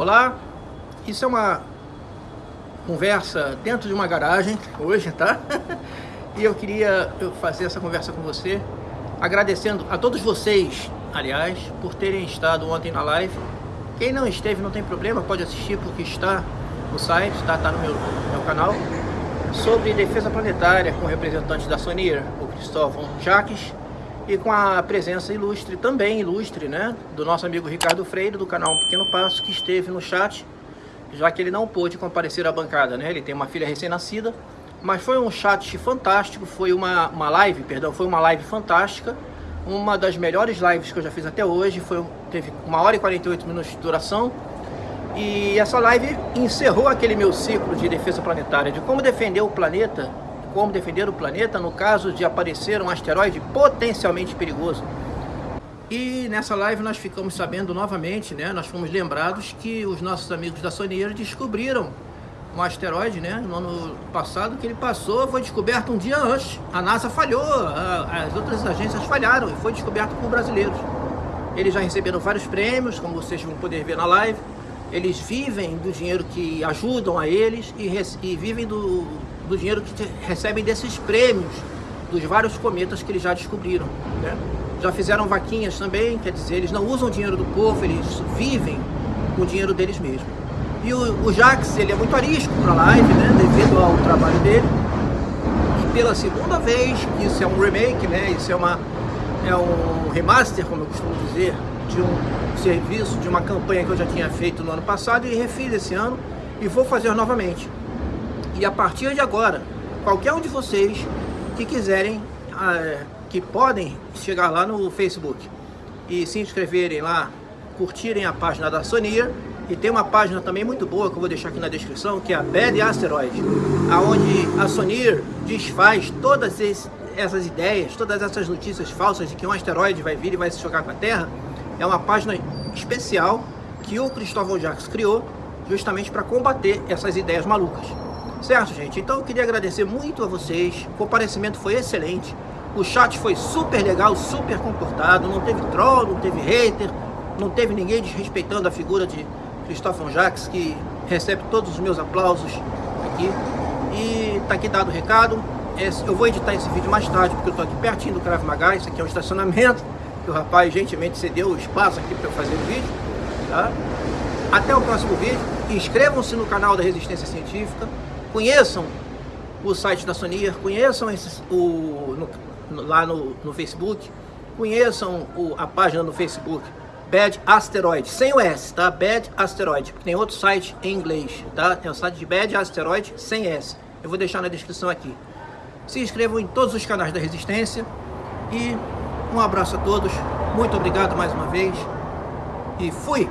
Olá, isso é uma conversa dentro de uma garagem hoje, tá? e eu queria fazer essa conversa com você, agradecendo a todos vocês, aliás, por terem estado ontem na live. Quem não esteve não tem problema, pode assistir porque está no site, tá, tá no meu, meu canal, sobre defesa planetária com representantes da Sonier, o Cristóvão Jaques, e com a presença ilustre, também ilustre, né, do nosso amigo Ricardo Freire, do canal Um Pequeno Passo, que esteve no chat, já que ele não pôde comparecer à bancada, né, ele tem uma filha recém-nascida, mas foi um chat fantástico, foi uma, uma live, perdão, foi uma live fantástica, uma das melhores lives que eu já fiz até hoje, foi, teve uma hora e 48 minutos de duração, e essa live encerrou aquele meu ciclo de defesa planetária, de como defender o planeta como defender o planeta no caso de aparecer um asteroide potencialmente perigoso. E nessa live nós ficamos sabendo novamente, né, nós fomos lembrados que os nossos amigos da Sonieira descobriram um asteroide, né, no ano passado, que ele passou, foi descoberto um dia antes. A NASA falhou, as outras agências falharam e foi descoberto por brasileiros. Eles já receberam vários prêmios, como vocês vão poder ver na live. Eles vivem do dinheiro que ajudam a eles e, e vivem do, do dinheiro que recebem desses prêmios dos vários cometas que eles já descobriram. Né? Já fizeram vaquinhas também, quer dizer, eles não usam o dinheiro do povo, eles vivem com o dinheiro deles mesmos. E o, o Jax, ele é muito arisco para a live, né, devido ao trabalho dele. E pela segunda vez, isso é um remake, né, isso é, uma, é um remaster, como eu costumo dizer, de um serviço, de uma campanha que eu já tinha feito no ano passado e refiz esse ano e vou fazer novamente. E a partir de agora, qualquer um de vocês que quiserem, ah, que podem chegar lá no Facebook e se inscreverem lá, curtirem a página da Sonia, e tem uma página também muito boa que eu vou deixar aqui na descrição, que é a Bad Asteroid, aonde a Sonir desfaz todas essas ideias, todas essas notícias falsas de que um asteroide vai vir e vai se chocar com a Terra. É uma página especial que o Cristóvão Jacques criou justamente para combater essas ideias malucas. Certo, gente? Então eu queria agradecer muito a vocês. O comparecimento foi excelente. O chat foi super legal, super comportado. Não teve troll, não teve hater, não teve ninguém desrespeitando a figura de Cristóvão Jacques, que recebe todos os meus aplausos aqui. E tá aqui dado o recado. Eu vou editar esse vídeo mais tarde, porque eu tô aqui pertinho do Krav Maga. Isso aqui é um estacionamento, que o rapaz gentilmente cedeu o espaço aqui para eu fazer o vídeo. Tá? Até o próximo vídeo. Inscrevam-se no canal da Resistência Científica conheçam o site da Sonier, conheçam o, no, lá no, no, Facebook, conheçam o, a página no Facebook, Bad Asteroid, sem o S, tá? Bad Asteroid, tem outro site em inglês, tá? Tem o site de Bad Asteroid sem S. Eu vou deixar na descrição aqui. Se inscrevam em todos os canais da Resistência e um abraço a todos, muito obrigado mais uma vez e fui!